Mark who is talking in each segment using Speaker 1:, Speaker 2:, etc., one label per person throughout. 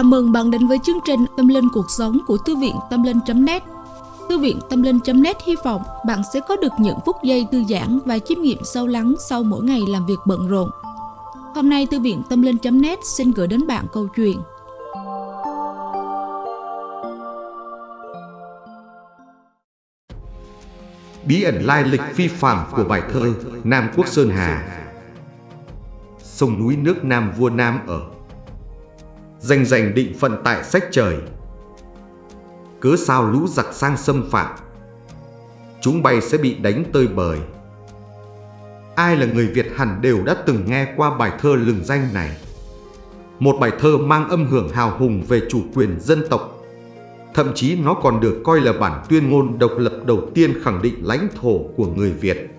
Speaker 1: Chào mừng bạn đến với chương trình Tâm Linh Cuộc Sống của Thư viện Tâm Linh.net Thư viện Tâm Linh.net hy vọng bạn sẽ có được những phút giây thư giãn và chiêm nghiệm sâu lắng sau mỗi ngày làm việc bận rộn. Hôm nay, Thư viện Tâm Linh.net xin gửi đến bạn câu chuyện.
Speaker 2: Bí ẩn lai lịch phi phạm của bài thơ Nam Quốc Sơn Hà. Sông núi nước Nam vua Nam ở. Danh giành định phận tại sách trời. Cứ sao lũ giặc sang xâm phạm? Chúng bay sẽ bị đánh tơi bời. Ai là người Việt hẳn đều đã từng nghe qua bài thơ lừng danh này. Một bài thơ mang âm hưởng hào hùng về chủ quyền dân tộc. Thậm chí nó còn được coi là bản tuyên ngôn độc lập đầu tiên khẳng định lãnh thổ của người Việt.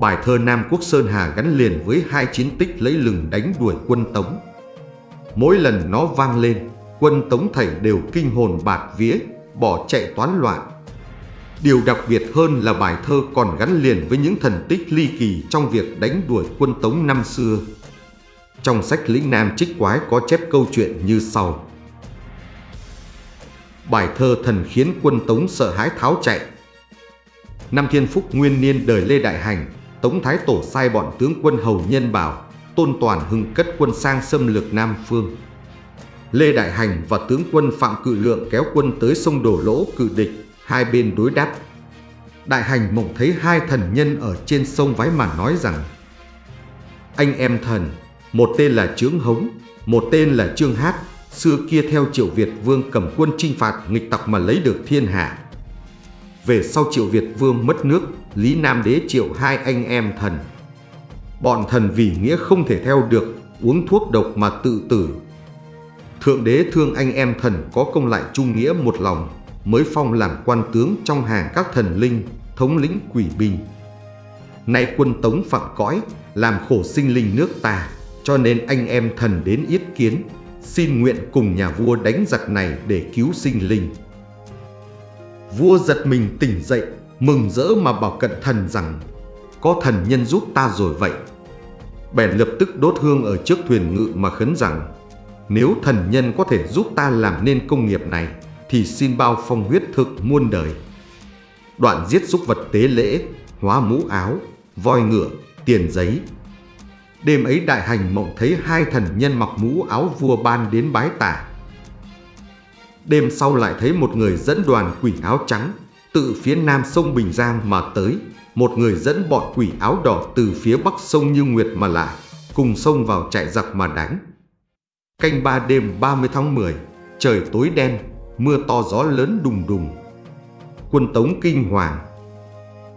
Speaker 2: Bài thơ Nam Quốc Sơn Hà gắn liền với hai chiến tích lấy lừng đánh đuổi quân Tống. Mỗi lần nó vang lên, quân Tống thảy đều kinh hồn bạt vía, bỏ chạy toán loạn. Điều đặc biệt hơn là bài thơ còn gắn liền với những thần tích ly kỳ trong việc đánh đuổi quân Tống năm xưa. Trong sách Lĩnh Nam Trích Quái có chép câu chuyện như sau. Bài thơ thần khiến quân Tống sợ hãi tháo chạy. Năm Thiên Phúc nguyên niên đời Lê Đại Hành, Tống Thái Tổ sai bọn tướng quân Hầu Nhân Bảo, Tôn Toàn Hưng cất quân sang xâm lược Nam Phương. Lê Đại Hành và tướng quân Phạm Cự Lượng kéo quân tới sông Đổ Lỗ cự địch, hai bên đối đáp. Đại Hành mộng thấy hai thần nhân ở trên sông Vái mà nói rằng Anh em thần, một tên là Trướng Hống, một tên là Trương Hát, xưa kia theo Triệu Việt Vương cầm quân chinh phạt nghịch tặc mà lấy được thiên hạ. Về sau Triệu Việt Vương mất nước, Lý Nam Đế triệu hai anh em thần. Bọn thần vì nghĩa không thể theo được, uống thuốc độc mà tự tử. Thượng đế thương anh em thần có công lại trung nghĩa một lòng, mới phong làm quan tướng trong hàng các thần linh, thống lĩnh quỷ binh. Nay quân tống phạm cõi, làm khổ sinh linh nước ta, cho nên anh em thần đến yết kiến, xin nguyện cùng nhà vua đánh giặc này để cứu sinh linh. Vua giật mình tỉnh dậy, mừng rỡ mà bảo cận thần rằng có thần nhân giúp ta rồi vậy. Bèn lập tức đốt hương ở trước thuyền ngự mà khấn rằng nếu thần nhân có thể giúp ta làm nên công nghiệp này thì xin bao phong huyết thực muôn đời. Đoạn giết súc vật tế lễ, hóa mũ áo, voi ngựa, tiền giấy, Đêm ấy đại hành mộng thấy hai thần nhân mặc mũ áo vua ban đến bái tả. Đêm sau lại thấy một người dẫn đoàn quỷ áo trắng tự phía nam sông Bình Giang mà tới, một người dẫn bọn quỷ áo đỏ từ phía bắc sông Như Nguyệt mà lại, cùng sông vào chạy giặc mà đánh. Canh ba đêm 30 tháng 10, trời tối đen, mưa to gió lớn đùng đùng. Quân tống kinh hoàng,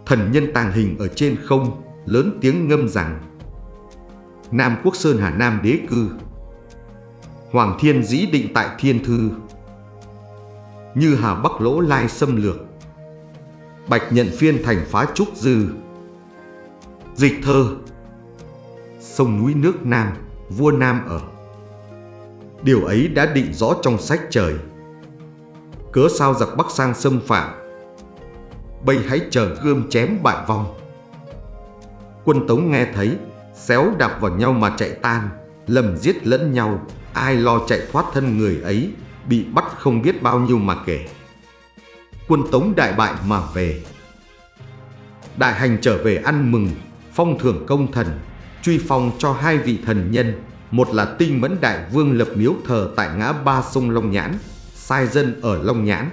Speaker 2: thần nhân tàng hình ở trên không, lớn tiếng ngâm rằng Nam Quốc Sơn Hà Nam đế cư Hoàng Thiên dĩ định tại Thiên Thư Như Hà Bắc Lỗ Lai xâm lược Bạch nhận phiên thành phá trúc dư. Dịch thơ. Sông núi nước Nam, vua Nam ở. Điều ấy đã định rõ trong sách trời. Cớ sao giặc Bắc sang xâm phạm? Bây hãy chờ gươm chém bại vong. Quân Tống nghe thấy xéo đạp vào nhau mà chạy tan, lầm giết lẫn nhau, ai lo chạy thoát thân người ấy, bị bắt không biết bao nhiêu mà kể. Quân Tống đại bại mà về. Đại hành trở về ăn mừng, phong thưởng công thần, truy phong cho hai vị thần nhân, một là tinh mẫn đại vương lập miếu thờ tại ngã ba sông Long Nhãn, sai dân ở Long Nhãn,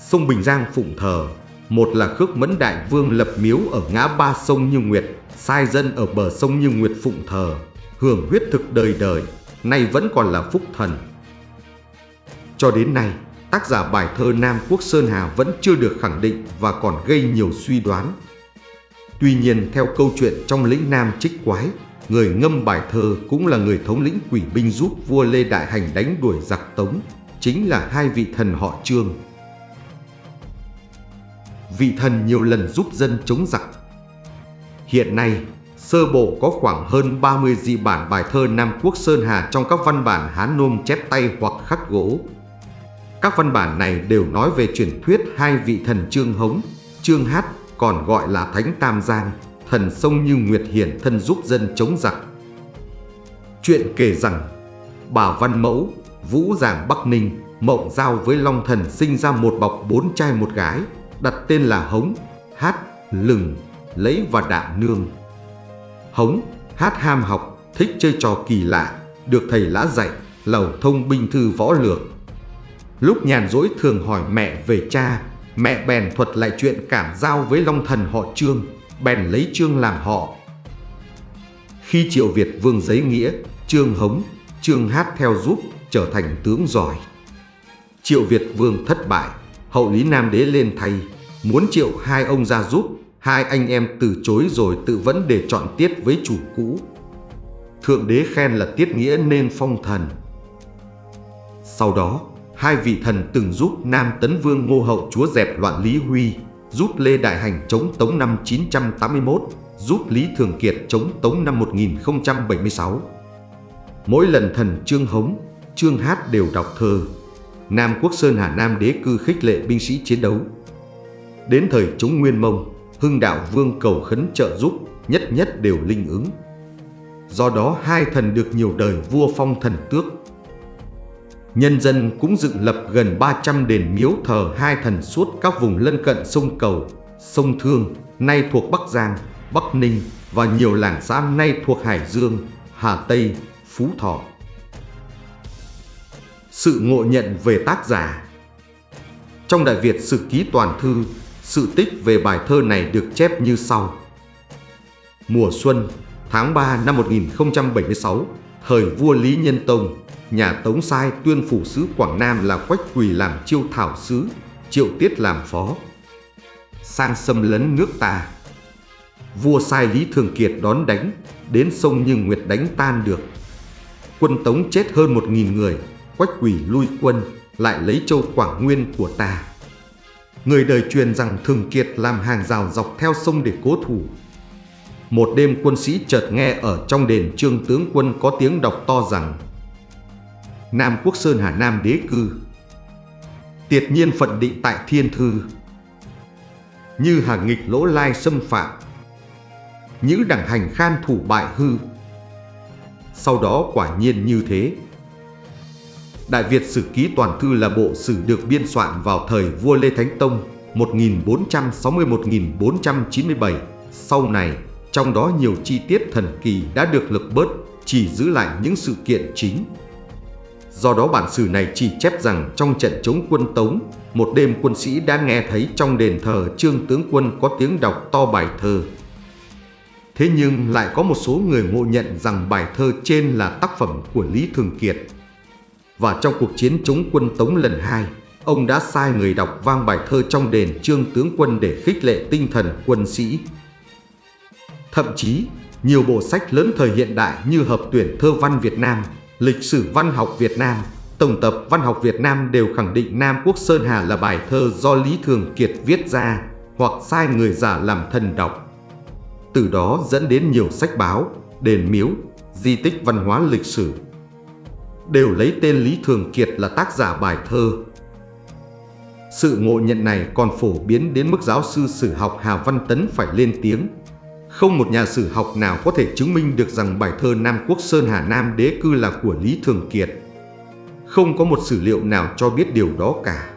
Speaker 2: sông Bình Giang phụng thờ, một là khước mẫn đại vương lập miếu ở ngã ba sông Như Nguyệt, sai dân ở bờ sông Như Nguyệt phụng thờ, hưởng huyết thực đời đời, nay vẫn còn là phúc thần. Cho đến nay, tác giả bài thơ Nam Quốc Sơn Hà vẫn chưa được khẳng định và còn gây nhiều suy đoán. Tuy nhiên, theo câu chuyện trong lĩnh Nam Trích Quái, người ngâm bài thơ cũng là người thống lĩnh quỷ binh giúp vua Lê Đại Hành đánh đuổi giặc Tống, chính là hai vị thần họ Trương. Vị thần nhiều lần giúp dân chống giặc, Hiện nay, sơ bộ có khoảng hơn 30 dị bản bài thơ Nam Quốc Sơn Hà trong các văn bản Hán Nôm chép tay hoặc khắc gỗ. Các văn bản này đều nói về truyền thuyết hai vị thần Trương Hống, Trương Hát còn gọi là Thánh Tam Giang, thần sông Như Nguyệt Hiển thân giúp dân chống giặc. Chuyện kể rằng, bà Văn Mẫu, Vũ Giảng Bắc Ninh, Mộng Giao với Long Thần sinh ra một bọc bốn trai một gái, đặt tên là Hống, Hát, Lừng, Lấy và Đạm Nương. Hống, Hát ham học, thích chơi trò kỳ lạ, được thầy lã dạy, lầu thông binh thư võ lược. Lúc nhàn rỗi thường hỏi mẹ về cha, mẹ bèn thuật lại chuyện cảm giao với Long Thần họ Trương, bèn lấy Trương làm họ. Khi Triệu Việt Vương giấy nghĩa, Trương Hống, Trương Hát theo giúp, trở thành tướng giỏi. Triệu Việt Vương thất bại, hậu Lý Nam Đế lên thay, muốn triệu hai ông ra giúp, hai anh em từ chối rồi tự vẫn để chọn tiết với chủ cũ. Thượng đế khen là tiết nghĩa nên phong thần. Sau đó, hai vị thần từng giúp Nam Tấn Vương Ngô Hậu chúa dẹp loạn Lý Huy, giúp Lê Đại Hành chống Tống năm 981, giúp Lý Thường Kiệt chống Tống năm 1076. Mỗi lần thần Trương Hống, Trương Hát đều đọc thơ. Nam Quốc Sơn Hà Nam đế cư khích lệ binh sĩ chiến đấu. Đến thời chống Nguyên Mông, Hưng Đạo Vương cầu khấn trợ giúp, nhất nhất đều linh ứng. Do đó hai thần được nhiều đời vua phong thần tước. Nhân dân cũng dựng lập gần 300 đền miếu thờ hai thần suốt các vùng lân cận sông Cầu, sông Thương, nay thuộc Bắc Giang, Bắc Ninh và nhiều làng xã nay thuộc Hải Dương, Hà Tây, Phú Thọ. Sự ngộ nhận về tác giả Trong Đại Việt Sử Ký Toàn Thư, sự tích về bài thơ này được chép như sau. Mùa xuân, tháng 3 năm 1076, thời vua Lý Nhân Tông, nhà Tống sai tuyên phủ sứ Quảng Nam là Quách Quỳ làm chiêu thảo sứ, triệu tiết làm phó. Sang xâm lấn nước ta. Vua sai Lý Thường Kiệt đón đánh, đến sông Như Nguyệt đánh tan được. Quân Tống chết hơn một nghìn người, Quách Quỳ lui quân, lại lấy châu Quảng Nguyên của ta. Người đời truyền rằng Thường Kiệt làm hàng rào dọc theo sông để cố thủ. Một đêm quân sĩ chợt nghe ở trong đền trương tướng quân có tiếng đọc to rằng Nam Quốc Sơn Hà Nam đế cư. Tiệt nhiên phận định tại thiên thư. Như hàng nghịch lỗ lai xâm phạm. Nhữ đẳng hành khan thủ bại hư. Sau đó quả nhiên như thế. Đại Việt Sử Ký Toàn Thư là bộ sử được biên soạn vào thời vua Lê Thánh Tông 1460-1497. Sau này, trong đó nhiều chi tiết thần kỳ đã được lực bớt, chỉ giữ lại những sự kiện chính. Do đó bản sử này chỉ chép rằng trong trận chống quân Tống, một đêm quân sĩ đã nghe thấy trong đền thờ trương tướng quân có tiếng đọc to bài thơ. Thế nhưng lại có một số người ngộ nhận rằng bài thơ trên là tác phẩm của Lý Thường Kiệt. Và trong cuộc chiến chống quân Tống lần hai, ông đã sai người đọc vang bài thơ trong đền trương tướng quân để khích lệ tinh thần quân sĩ. Thậm chí, nhiều bộ sách lớn thời hiện đại như Hợp tuyển thơ văn Việt Nam, Lịch sử văn học Việt Nam, Tổng tập văn học Việt Nam đều khẳng định Nam Quốc Sơn Hà là bài thơ do Lý Thường Kiệt viết ra hoặc sai người giả làm thần đọc. Từ đó dẫn đến nhiều sách báo, đền miếu, di tích văn hóa lịch sử đều lấy tên Lý Thường Kiệt là tác giả bài thơ. Sự ngộ nhận này còn phổ biến đến mức giáo sư sử học Hà Văn Tấn phải lên tiếng. Không một nhà sử học nào có thể chứng minh được rằng bài thơ Nam Quốc Sơn Hà Nam đế cư là của Lý Thường Kiệt. Không có một sử liệu nào cho biết điều đó cả.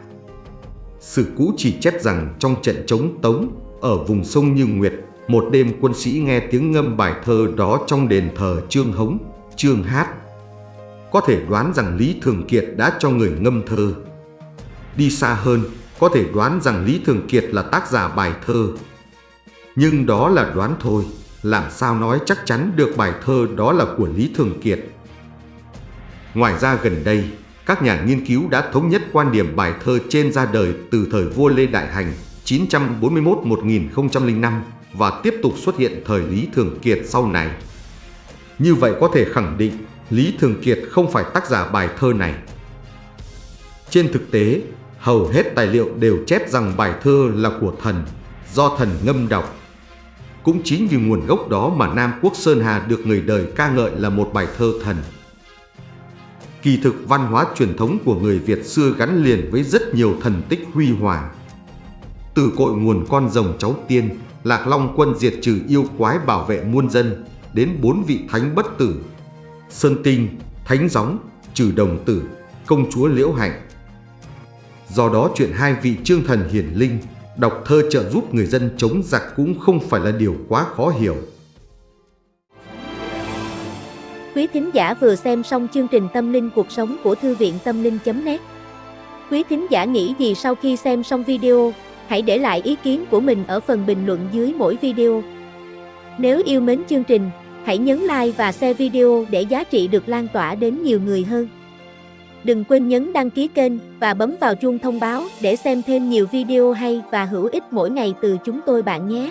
Speaker 2: Sử cũ chỉ chép rằng trong trận chống Tống, ở vùng sông Như Nguyệt, một đêm quân sĩ nghe tiếng ngâm bài thơ đó trong đền thờ Trương Hống, Trương Hát, có thể đoán rằng Lý Thường Kiệt đã cho người ngâm thơ. Đi xa hơn, có thể đoán rằng Lý Thường Kiệt là tác giả bài thơ. Nhưng đó là đoán thôi, làm sao nói chắc chắn được bài thơ đó là của Lý Thường Kiệt. Ngoài ra gần đây, các nhà nghiên cứu đã thống nhất quan điểm bài thơ trên ra đời từ thời vua Lê Đại Hành 941-1005 và tiếp tục xuất hiện thời Lý Thường Kiệt sau này. Như vậy có thể khẳng định Lý Thường Kiệt không phải tác giả bài thơ này. Trên thực tế, hầu hết tài liệu đều chép rằng bài thơ là của thần, do thần ngâm đọc. Cũng chính vì nguồn gốc đó mà Nam Quốc Sơn Hà được người đời ca ngợi là một bài thơ thần. Kỳ thực văn hóa truyền thống của người Việt xưa gắn liền với rất nhiều thần tích huy hoàng. Từ cội nguồn con rồng cháu tiên, Lạc Long quân diệt trừ yêu quái bảo vệ muôn dân, đến bốn vị thánh bất tử Sơn Tinh, Thánh Gióng, Trừ Đồng Tử, công chúa Liễu Hạnh. Do đó chuyện hai vị trương thần hiển linh đọc thơ trợ giúp người dân chống giặc cũng không phải là điều quá khó hiểu.
Speaker 3: Quý thính giả vừa xem xong chương trình Tâm linh cuộc sống của Thư viện Tâm linh.net Quý thính giả nghĩ gì sau khi xem xong video, hãy để lại ý kiến của mình ở phần bình luận dưới mỗi video. Nếu yêu mến chương trình, hãy nhấn like và share video để giá trị được lan tỏa đến nhiều người hơn. Đừng quên nhấn đăng ký kênh và bấm vào chuông thông báo để xem thêm nhiều video hay và hữu ích mỗi ngày từ chúng tôi bạn nhé.